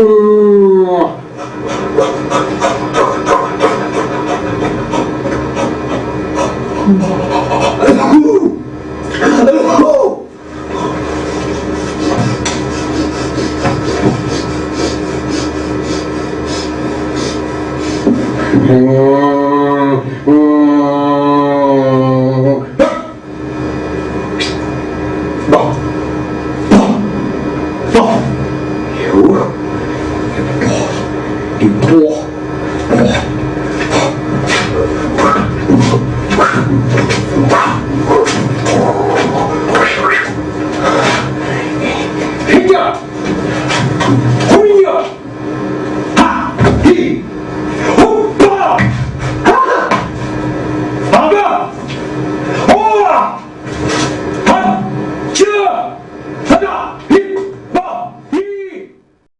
Oh. 得多多